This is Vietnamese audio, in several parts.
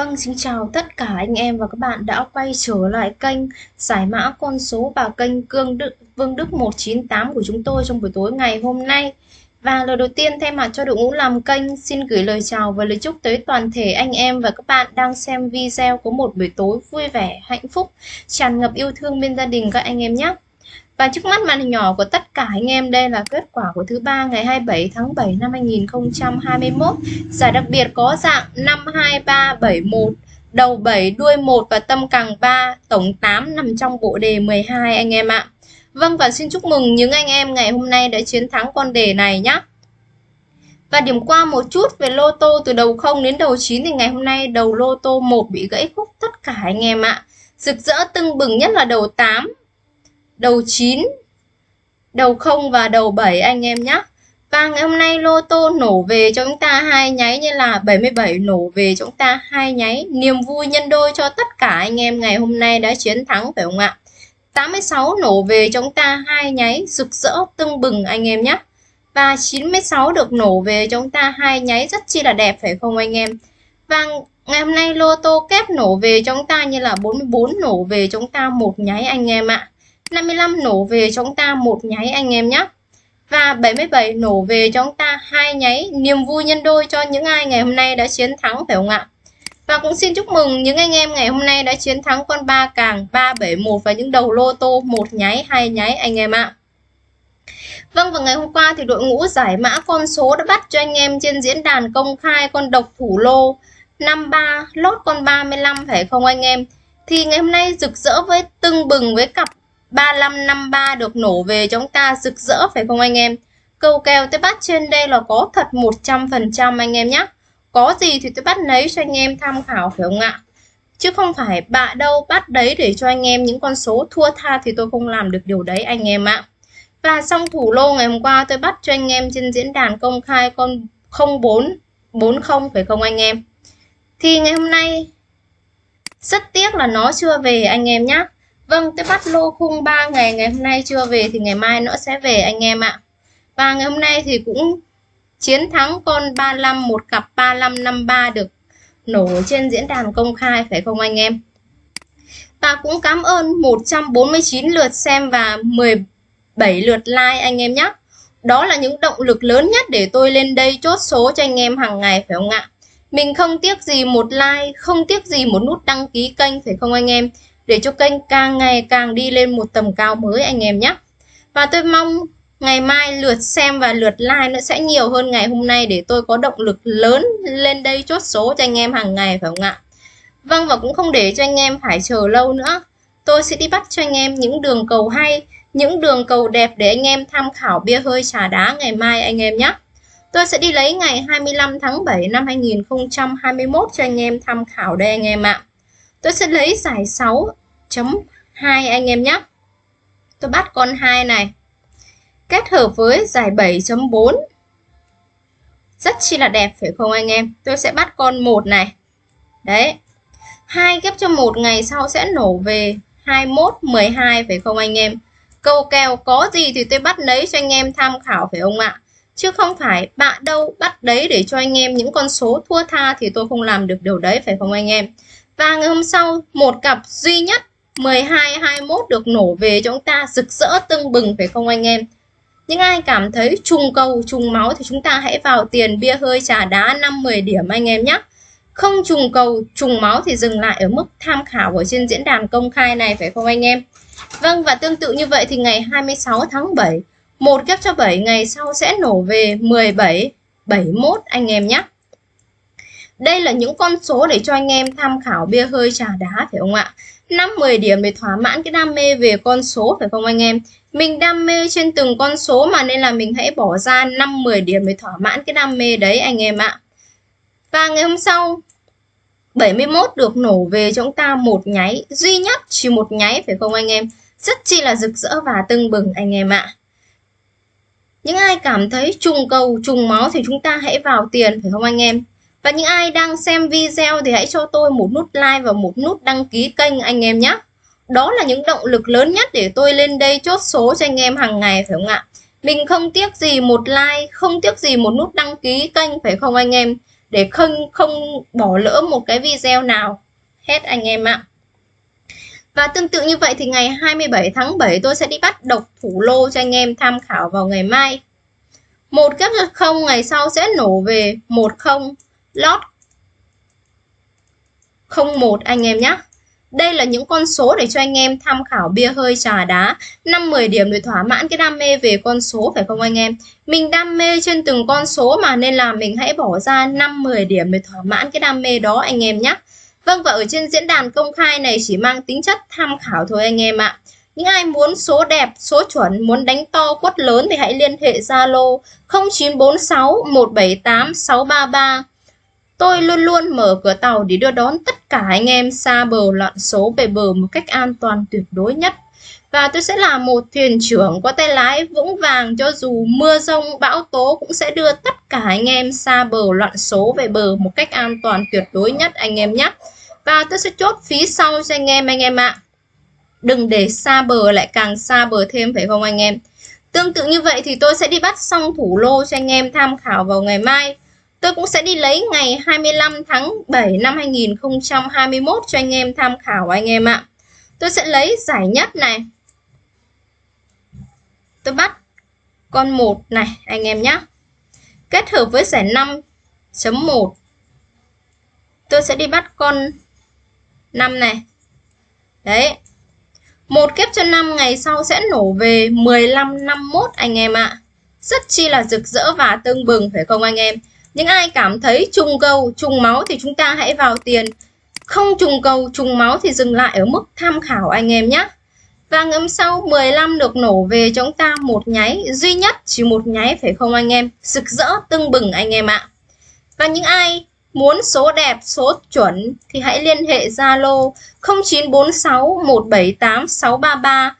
Vâng, xin chào tất cả anh em và các bạn đã quay trở lại kênh giải mã con số và kênh Cương Đức, Vương Đức 198 của chúng tôi trong buổi tối ngày hôm nay. Và lời đầu tiên thay mặt cho đội ngũ làm kênh xin gửi lời chào và lời chúc tới toàn thể anh em và các bạn đang xem video có một buổi tối vui vẻ, hạnh phúc, tràn ngập yêu thương bên gia đình các anh em nhé. Và trước mắt màn hình nhỏ của tất cả anh em đây là kết quả của thứ ba ngày 27 tháng 7 năm 2021. Giải đặc biệt có dạng 52371, đầu 7, đuôi 1 và tâm càng 3, tổng 8 nằm trong bộ đề 12 anh em ạ. Vâng và xin chúc mừng những anh em ngày hôm nay đã chiến thắng con đề này nhé. Và điểm qua một chút về lô tô từ đầu 0 đến đầu 9 thì ngày hôm nay đầu lô tô 1 bị gãy khúc tất cả anh em ạ. Rực rỡ tưng bừng nhất là đầu 8 đầu 9, đầu 0 và đầu 7 anh em nhé. Và ngày hôm nay lô tô nổ về cho chúng ta hai nháy như là 77 nổ về cho chúng ta hai nháy. Niềm vui nhân đôi cho tất cả anh em ngày hôm nay đã chiến thắng phải không ạ? 86 nổ về cho chúng ta hai nháy rực rỡ tưng bừng anh em nhé. Và 96 được nổ về cho chúng ta hai nháy rất chi là đẹp phải không anh em? Và ngày hôm nay lô tô kép nổ về cho chúng ta như là 44 nổ về cho chúng ta một nháy anh em ạ. 55 nổ về cho chúng ta một nháy anh em nhé. Và 77 nổ về cho chúng ta hai nháy niềm vui nhân đôi cho những ai ngày hôm nay đã chiến thắng, phải không ạ? Và cũng xin chúc mừng những anh em ngày hôm nay đã chiến thắng con ba càng 371 và những đầu lô tô một nháy, hai nháy anh em ạ. Vâng và ngày hôm qua thì đội ngũ giải mã con số đã bắt cho anh em trên diễn đàn công khai con độc thủ lô 53 lót con 35 phải không anh em? Thì ngày hôm nay rực rỡ với, tưng bừng với cặp 3553 được nổ về chúng ta rực rỡ, phải không anh em? Câu kèo tôi bắt trên đây là có thật 100% anh em nhé. Có gì thì tôi bắt lấy cho anh em tham khảo, phải không ạ? Chứ không phải bạ đâu bắt đấy để cho anh em những con số thua tha thì tôi không làm được điều đấy anh em ạ. Và xong thủ lô ngày hôm qua tôi bắt cho anh em trên diễn đàn công khai con 0440 phải không anh em? Thì ngày hôm nay rất tiếc là nó chưa về anh em nhé. Vâng, tôi bắt lô khung 3 ngày, ngày hôm nay chưa về thì ngày mai nó sẽ về anh em ạ. Và ngày hôm nay thì cũng chiến thắng con 35, một cặp 3553 được nổ trên diễn đàn công khai phải không anh em? Và cũng cảm ơn 149 lượt xem và 17 lượt like anh em nhé. Đó là những động lực lớn nhất để tôi lên đây chốt số cho anh em hàng ngày phải không ạ? Mình không tiếc gì một like, không tiếc gì một nút đăng ký kênh phải không anh em? Để cho kênh càng ngày càng đi lên một tầm cao mới anh em nhé. Và tôi mong ngày mai lượt xem và lượt like nó sẽ nhiều hơn ngày hôm nay để tôi có động lực lớn lên đây chốt số cho anh em hàng ngày phải không ạ? Vâng và cũng không để cho anh em phải chờ lâu nữa. Tôi sẽ đi bắt cho anh em những đường cầu hay, những đường cầu đẹp để anh em tham khảo bia hơi trà đá ngày mai anh em nhé. Tôi sẽ đi lấy ngày 25 tháng 7 năm 2021 cho anh em tham khảo đây anh em ạ. Tôi sẽ lấy giải 6 chấm 2 anh em nhé. Tôi bắt con 2 này. Kết hợp với giải 7.4. Rất chi là đẹp, phải không anh em? Tôi sẽ bắt con 1 này. Đấy. 2 ghép cho 1 ngày sau sẽ nổ về 21 12 phải không anh em? Câu kèo có gì thì tôi bắt lấy cho anh em tham khảo, phải không ạ? Chứ không phải bạn đâu bắt đấy để cho anh em những con số thua tha thì tôi không làm được điều đấy, phải không anh em? Và ngày hôm sau, một cặp duy nhất 12 21 được nổ về cho chúng ta, rực rỡ, tưng bừng phải không anh em? Những ai cảm thấy trùng cầu, trùng máu thì chúng ta hãy vào tiền bia hơi trà đá 5 10 điểm anh em nhé. Không trùng cầu, trùng máu thì dừng lại ở mức tham khảo ở trên diễn đàn công khai này phải không anh em? Vâng và tương tự như vậy thì ngày 26 tháng 7 một ghép cho 7 ngày sau sẽ nổ về 17 71 anh em nhé đây là những con số để cho anh em tham khảo bia hơi trà đá, phải không ạ 5 10 điểm để thỏa mãn cái đam mê về con số, phải không anh em? Mình đam mê trên từng con số mà nên là mình hãy bỏ ra 5 10 điểm để thỏa mãn cái đam mê đấy, anh em ạ. Và ngày hôm sau 71 được nổ về cho chúng ta một nháy duy nhất chỉ một nháy, phải không anh em? Rất chi là rực rỡ và tưng bừng, anh em ạ. Những ai cảm thấy trùng cầu, trùng máu thì chúng ta hãy vào tiền, phải không anh em? Và những ai đang xem video thì hãy cho tôi một nút like và một nút đăng ký kênh anh em nhé. Đó là những động lực lớn nhất để tôi lên đây chốt số cho anh em hàng ngày phải không ạ? Mình không tiếc gì một like, không tiếc gì một nút đăng ký kênh phải không anh em? để không không bỏ lỡ một cái video nào hết anh em ạ. Và tương tự như vậy thì ngày 27 tháng 7 tôi sẽ đi bắt độc thủ lô cho anh em tham khảo vào ngày mai. Một kép không ngày sau sẽ nổ về 10 lót. 01 anh em nhé. Đây là những con số để cho anh em tham khảo bia hơi trà đá. 5-10 điểm để thỏa mãn cái đam mê về con số phải không anh em? Mình đam mê trên từng con số mà nên là mình hãy bỏ ra 5-10 điểm để thỏa mãn cái đam mê đó anh em nhé Vâng và ở trên diễn đàn công khai này chỉ mang tính chất tham khảo thôi anh em ạ. Những ai muốn số đẹp, số chuẩn, muốn đánh to quất lớn thì hãy liên hệ Zalo 0946 178 633 Tôi luôn luôn mở cửa tàu để đưa đón tất cả anh em xa bờ loạn số về bờ một cách an toàn tuyệt đối nhất. Và tôi sẽ là một thuyền trưởng có tay lái vững vàng cho dù mưa rông, bão tố cũng sẽ đưa tất cả anh em xa bờ loạn số về bờ một cách an toàn tuyệt đối nhất, anh em nhé. Và tôi sẽ chốt phí sau cho anh em anh em ạ. Đừng để xa bờ lại càng xa bờ thêm, phải không anh em? Tương tự như vậy thì tôi sẽ đi bắt xong thủ lô cho anh em tham khảo vào ngày mai. Tôi cũng sẽ đi lấy ngày 25 tháng 7 năm 2021 cho anh em tham khảo anh em ạ. Tôi sẽ lấy giải nhất này. Tôi bắt con 1 này, anh em nhé. Kết hợp với giải 5.1. Tôi sẽ đi bắt con 5 này. Đấy. Một kép cho 5 ngày sau sẽ nổ về 15 51 anh em ạ. Rất chi là rực rỡ và tương bừng, phải không anh em? Những ai cảm thấy trùng cầu, trùng máu thì chúng ta hãy vào tiền. Không trùng cầu, trùng máu thì dừng lại ở mức tham khảo anh em nhé. Và ngấm sau 15 được nổ về chúng ta một nháy. Duy nhất chỉ một nháy, phải không anh em? Rực rỡ, tưng bừng anh em ạ. Và những ai muốn số đẹp, số chuẩn thì hãy liên hệ Zalo 0946 178 633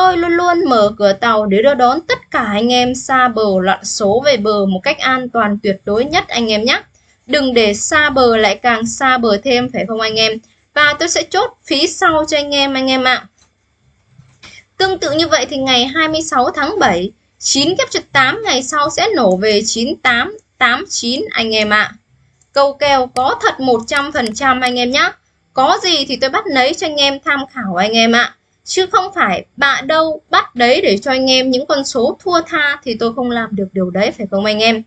Tôi luôn luôn mở cửa tàu để đưa đón tất cả anh em xa bờ loạn số về bờ một cách an toàn tuyệt đối nhất anh em nhé. Đừng để xa bờ lại càng xa bờ thêm phải không anh em? Và tôi sẽ chốt phí sau cho anh em anh em ạ. Tương tự như vậy thì ngày 26 tháng 7, 9 kép trực 8 ngày sau sẽ nổ về 98, 89 anh em ạ. Câu kèo có thật 100% anh em nhé. Có gì thì tôi bắt lấy cho anh em tham khảo anh em ạ chứ không phải bạn đâu bắt đấy để cho anh em những con số thua tha thì tôi không làm được điều đấy, phải không anh em?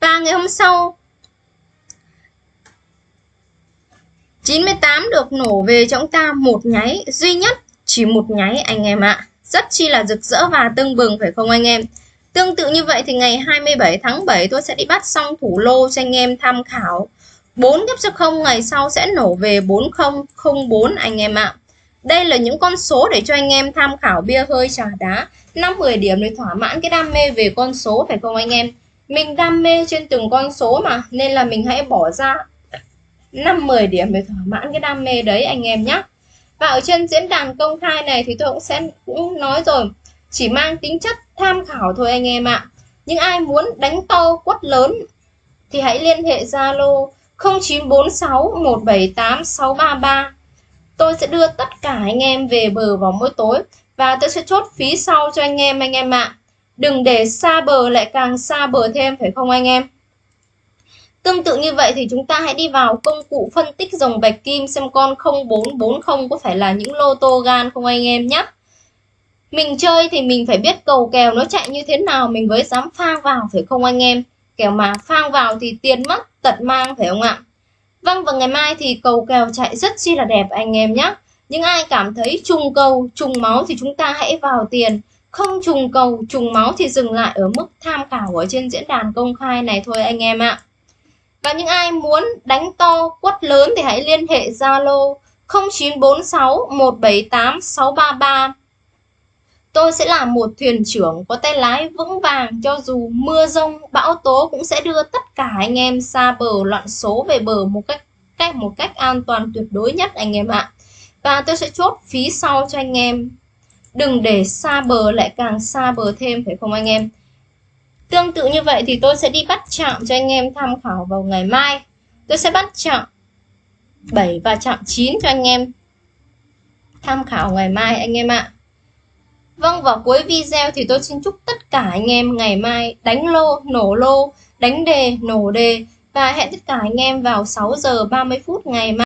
Và ngày hôm sau 98 được nổ về cho chúng ta một nháy, duy nhất chỉ một nháy anh em ạ. Rất chi là rực rỡ và tưng bừng, phải không anh em? Tương tự như vậy thì ngày 27 tháng 7 tôi sẽ đi bắt xong thủ lô cho anh em tham khảo. 4 gấp cho 0 ngày sau sẽ nổ về 4004 anh em ạ đây là những con số để cho anh em tham khảo bia hơi trà đá. 5-10 điểm để thỏa mãn cái đam mê về con số, phải không anh em? Mình đam mê trên từng con số mà, Nên là mình hãy bỏ ra 5-10 điểm để thỏa mãn cái đam mê đấy anh em nhé Và ở trên diễn đàn công khai này thì tôi cũng sẽ, cũng nói rồi, Chỉ mang tính chất tham khảo thôi anh em ạ. Những ai muốn đánh to quất lớn Thì hãy liên hệ Zalo 0946 178 633 tôi sẽ đưa tất cả anh em về bờ vào mỗi tối và tôi sẽ chốt phí sau cho anh em anh em ạ. Đừng để xa bờ lại càng xa bờ thêm, phải không anh em? Tương tự như vậy thì chúng ta hãy đi vào công cụ phân tích dòng bạch kim xem con 0440 có phải là những lô tô gan không anh em nhé. Mình chơi thì mình phải biết cầu kèo nó chạy như thế nào, mình mới dám phang vào, phải không anh em? Kèo mà phang vào thì tiền mất, tật mang, phải không ạ? Vâng và ngày mai thì cầu kèo chạy rất chi là đẹp anh em nhé. Những ai cảm thấy trùng cầu, trùng máu thì chúng ta hãy vào tiền. Không trùng cầu, trùng máu thì dừng lại ở mức tham khảo ở trên diễn đàn công khai này thôi anh em ạ. Và những ai muốn đánh to, quất lớn thì hãy liên hệ Zalo 0946 178 633 Tôi sẽ là một thuyền trưởng có tay lái vững vàng cho dù mưa rông, bão tố cũng sẽ đưa tất cả anh em xa bờ loạn số về bờ một cách cách một cách an toàn tuyệt đối nhất anh em ạ. Và tôi sẽ chốt phí sau cho anh em. Đừng để xa bờ lại càng xa bờ thêm phải không anh em? Tương tự như vậy thì tôi sẽ đi bắt chạm cho anh em tham khảo vào ngày mai. Tôi sẽ bắt chạm 7 và chạm 9 cho anh em tham khảo ngày mai anh em ạ. Vâng, vào cuối video thì tôi xin chúc tất cả anh em ngày mai đánh lô, nổ lô, đánh đề, nổ đề. Và hẹn tất cả anh em vào 6 giờ 30 phút ngày mai.